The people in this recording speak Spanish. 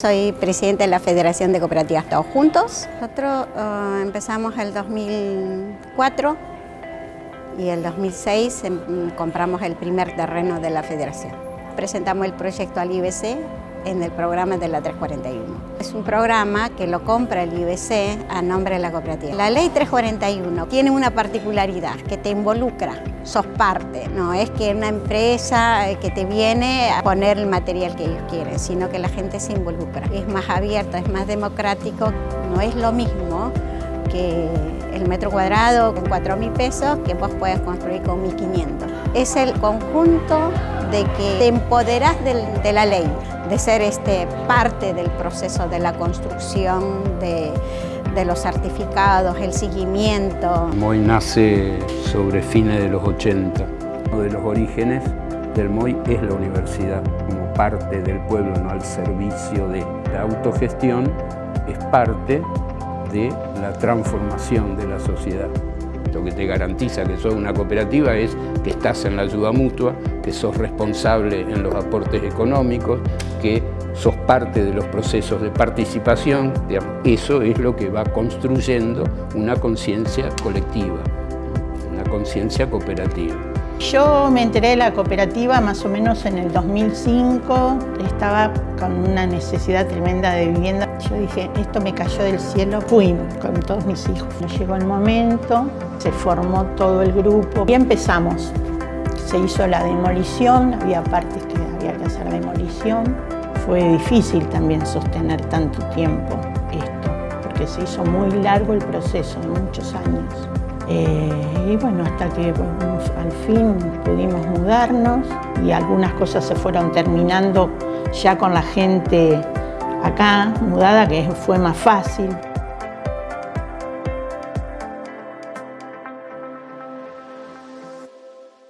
Soy presidente de la Federación de Cooperativas Todos Juntos. Nosotros uh, empezamos el 2004 y el 2006 em, compramos el primer terreno de la federación. Presentamos el proyecto al IBC en el programa de la 341. Es un programa que lo compra el IBC a nombre de la cooperativa. La ley 341 tiene una particularidad que te involucra, sos parte, no es que una empresa eh, que te viene a poner el material que ellos quieren, sino que la gente se involucra. Es más abierto, es más democrático, no es lo mismo que el metro cuadrado con 4 mil pesos que vos puedes construir con 1.500. Es el conjunto de que te empoderás de la ley, de ser este, parte del proceso de la construcción, de, de los certificados, el seguimiento. MOI nace sobre fines de los 80. Uno de los orígenes del MOI es la universidad, como parte del pueblo, no al servicio de la autogestión, es parte de la transformación de la sociedad. Lo que te garantiza que sos una cooperativa es que estás en la ayuda mutua, que sos responsable en los aportes económicos, que sos parte de los procesos de participación. Eso es lo que va construyendo una conciencia colectiva, una conciencia cooperativa. Yo me enteré de la cooperativa más o menos en el 2005, estaba con una necesidad tremenda de vivienda. Yo dije, esto me cayó del cielo, fui con todos mis hijos. Llegó el momento, se formó todo el grupo y empezamos. Se hizo la demolición, había partes que que hacer demolición. Fue difícil también sostener tanto tiempo esto, porque se hizo muy largo el proceso, muchos años. Eh, y bueno, hasta que al fin pudimos mudarnos y algunas cosas se fueron terminando ya con la gente acá, mudada, que fue más fácil.